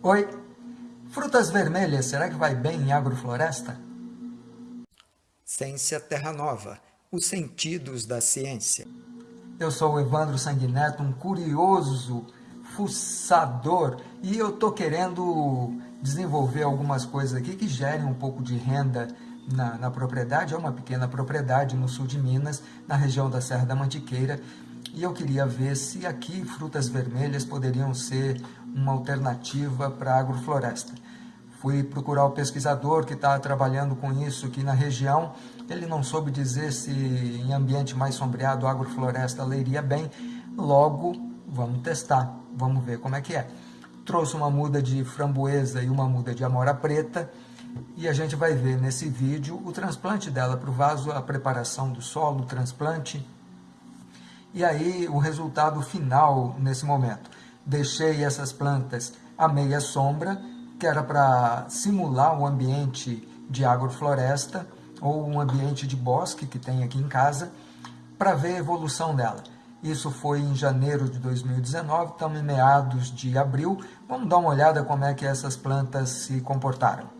Oi, frutas vermelhas, será que vai bem em agrofloresta? Ciência Terra Nova, os sentidos da ciência. Eu sou o Evandro Sanguineto, um curioso fuçador, e eu estou querendo desenvolver algumas coisas aqui que gerem um pouco de renda na, na, propriedade. É uma pequena propriedade no sul de Minas, na região da Serra da Mantiqueira, e eu queria ver se aqui frutas vermelhas poderiam ser uma alternativa para a agrofloresta. Fui procurar o pesquisador que está trabalhando com isso aqui na região. Ele não soube dizer se em ambiente mais sombreado a agrofloresta leria bem. Logo, vamos testar, vamos ver como é que é. Trouxe uma muda de framboesa e uma muda de amora preta e a gente vai ver nesse vídeo o transplante dela para o vaso, a preparação do solo, o transplante e aí o resultado final nesse momento. Deixei essas plantas à meia sombra, que era para simular o ambiente de agrofloresta ou um ambiente de bosque que tem aqui em casa, para ver a evolução dela. Isso foi em janeiro de 2019, estamos em meados de abril. Vamos dar uma olhada como é que essas plantas se comportaram.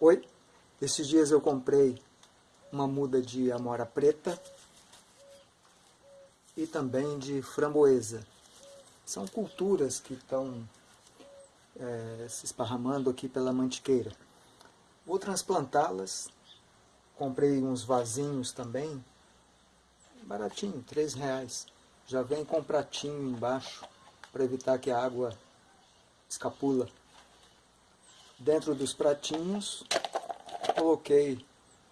Oi, esses dias eu comprei uma muda de amora preta e também de framboesa. São culturas que estão é, se esparramando aqui pela mantiqueira. Vou transplantá-las. Comprei uns vasinhos também, baratinho, três reais. Já vem com pratinho embaixo para evitar que a água escapula. Dentro dos pratinhos coloquei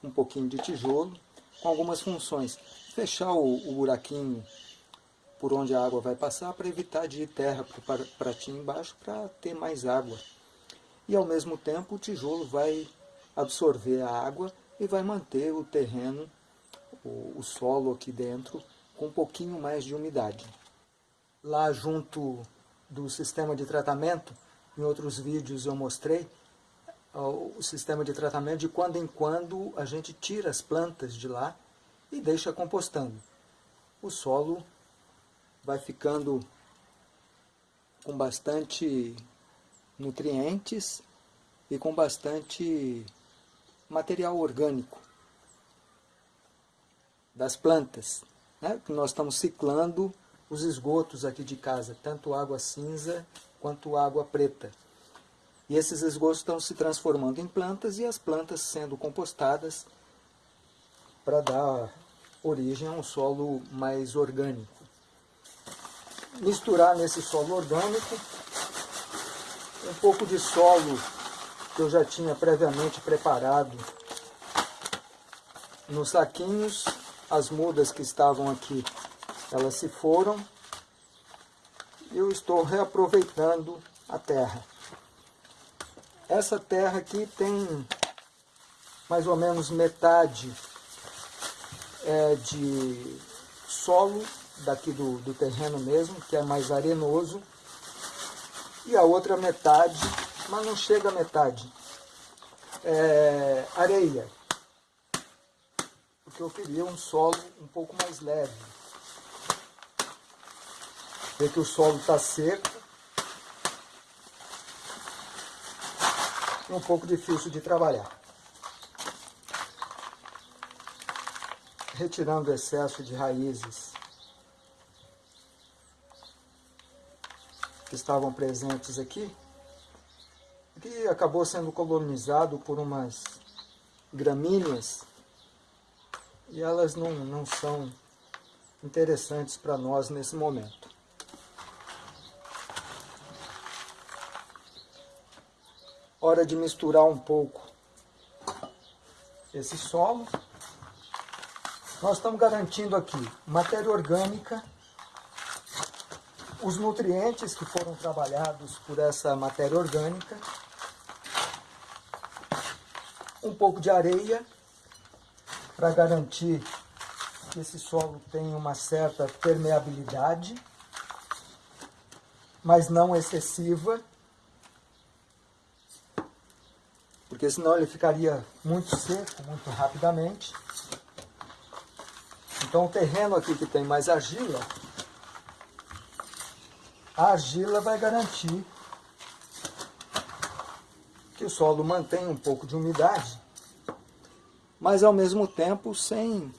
um pouquinho de tijolo com algumas funções. Fechar o, o buraquinho por onde a água vai passar para evitar de ir terra para o pratinho embaixo para ter mais água. E ao mesmo tempo o tijolo vai absorver a água e vai manter o terreno, o, o solo aqui dentro, com um pouquinho mais de umidade. Lá junto do sistema de tratamento, em outros vídeos eu mostrei, o sistema de tratamento de quando em quando a gente tira as plantas de lá e deixa compostando. O solo vai ficando com bastante nutrientes e com bastante material orgânico das plantas. Né? Nós estamos ciclando os esgotos aqui de casa, tanto água cinza quanto água preta. E esses esgotos estão se transformando em plantas e as plantas sendo compostadas para dar origem a um solo mais orgânico. Misturar nesse solo orgânico um pouco de solo que eu já tinha previamente preparado nos saquinhos. As mudas que estavam aqui, elas se foram. Eu estou reaproveitando a terra. Essa terra aqui tem mais ou menos metade é, de solo daqui do, do terreno mesmo, que é mais arenoso, e a outra metade, mas não chega a metade, é areia, porque eu queria um solo um pouco mais leve. Vê que o solo está seco, um pouco difícil de trabalhar. Retirando o excesso de raízes que estavam presentes aqui, que acabou sendo colonizado por umas gramíneas e elas não, não são interessantes para nós nesse momento. Hora de misturar um pouco esse solo. Nós estamos garantindo aqui matéria orgânica, os nutrientes que foram trabalhados por essa matéria orgânica, um pouco de areia para garantir que esse solo tenha uma certa permeabilidade, mas não excessiva porque senão ele ficaria muito seco, muito rapidamente. Então o terreno aqui que tem mais argila, a argila vai garantir que o solo mantenha um pouco de umidade, mas ao mesmo tempo sem,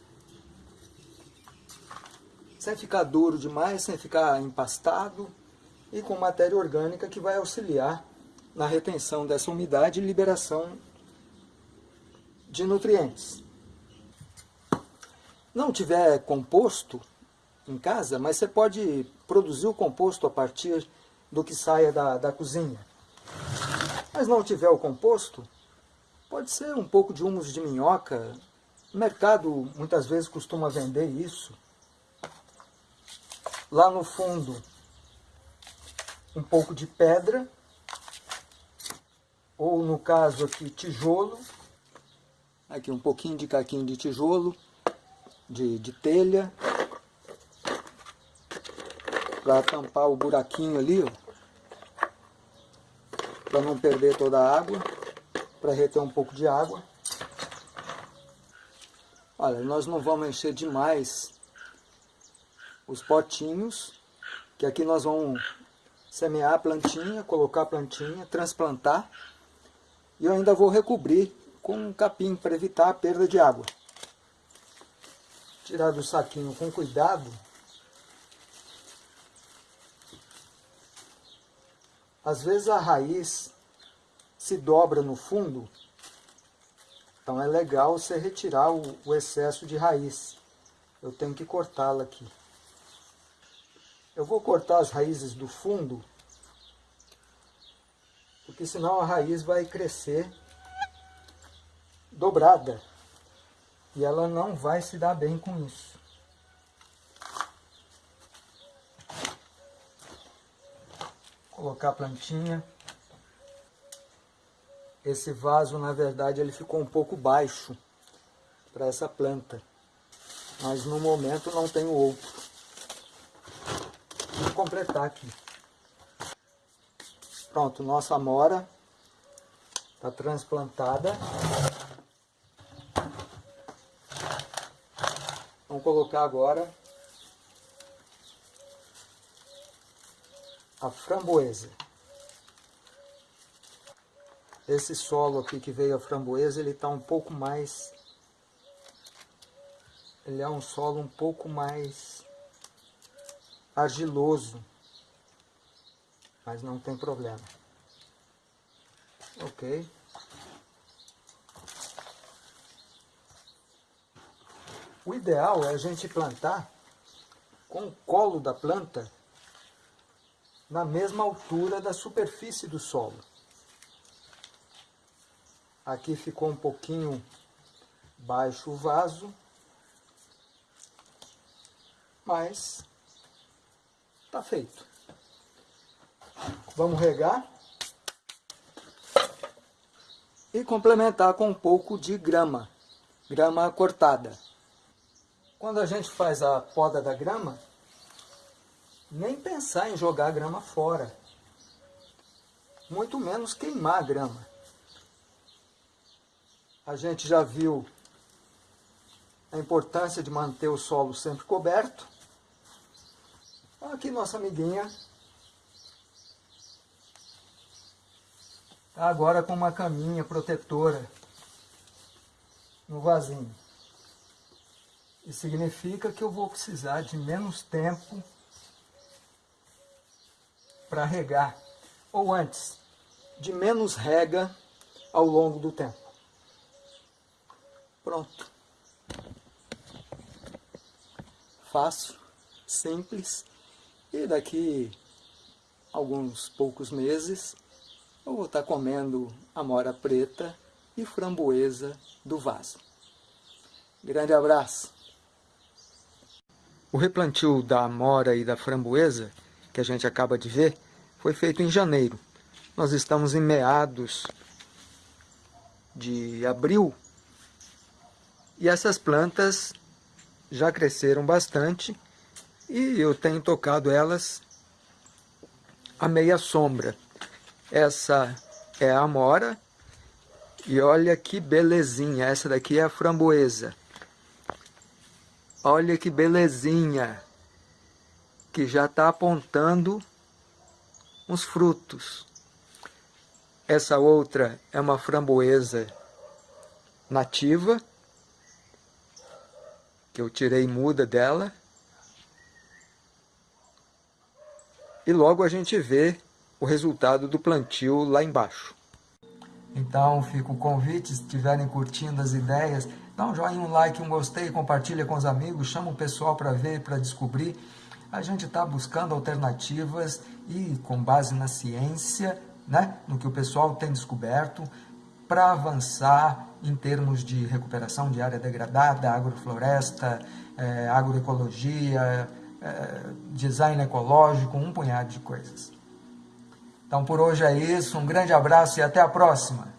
sem ficar duro demais, sem ficar empastado e com matéria orgânica que vai auxiliar na retenção dessa umidade e liberação de nutrientes. Não tiver composto em casa, mas você pode produzir o composto a partir do que saia da, da cozinha. Mas não tiver o composto, pode ser um pouco de humus de minhoca. O mercado muitas vezes costuma vender isso. Lá no fundo, um pouco de pedra, ou no caso aqui, tijolo. Aqui um pouquinho de caquinho de tijolo, de, de telha, para tampar o buraquinho ali, para não perder toda a água, para reter um pouco de água. Olha, nós não vamos encher demais os potinhos, que aqui nós vamos semear a plantinha, colocar a plantinha, transplantar, e eu ainda vou recobrir com um capim para evitar a perda de água. Tirar do saquinho com cuidado, Às vezes a raiz se dobra no fundo, então é legal você retirar o, o excesso de raiz. Eu tenho que cortá-la aqui. Eu vou cortar as raízes do fundo, porque senão a raiz vai crescer dobrada. E ela não vai se dar bem com isso. Colocar a plantinha. Esse vaso, na verdade, ele ficou um pouco baixo para essa planta. Mas no momento não tenho outro. Vou completar aqui. Pronto, nossa amora está transplantada. Vamos colocar agora a framboesa. Esse solo aqui que veio a framboesa, ele está um pouco mais... Ele é um solo um pouco mais argiloso. Mas não tem problema. Ok. O ideal é a gente plantar com o colo da planta na mesma altura da superfície do solo. Aqui ficou um pouquinho baixo o vaso, mas está feito. Vamos regar e complementar com um pouco de grama, grama cortada. Quando a gente faz a poda da grama, nem pensar em jogar a grama fora. Muito menos queimar a grama. A gente já viu a importância de manter o solo sempre coberto. Aqui nossa amiguinha está agora com uma caminha protetora no vasinho. Isso significa que eu vou precisar de menos tempo para regar, ou antes, de menos rega ao longo do tempo. Pronto. Fácil, simples, e daqui alguns poucos meses eu vou estar comendo amora preta e framboesa do vaso. Grande abraço! O replantio da amora e da framboesa que a gente acaba de ver, foi feito em janeiro. Nós estamos em meados de abril e essas plantas já cresceram bastante e eu tenho tocado elas a meia sombra. Essa é a amora e olha que belezinha, essa daqui é a framboesa. Olha que belezinha! Que já está apontando uns frutos. Essa outra é uma framboesa nativa, que eu tirei muda dela. E logo a gente vê o resultado do plantio lá embaixo. Então fica o convite, se estiverem curtindo as ideias, dá um joinha, um like, um gostei, compartilha com os amigos, chama o pessoal para ver, para descobrir. A gente está buscando alternativas e com base na ciência, né, no que o pessoal tem descoberto, para avançar em termos de recuperação de área degradada, agrofloresta, é, agroecologia, é, design ecológico, um punhado de coisas. Então por hoje é isso, um grande abraço e até a próxima!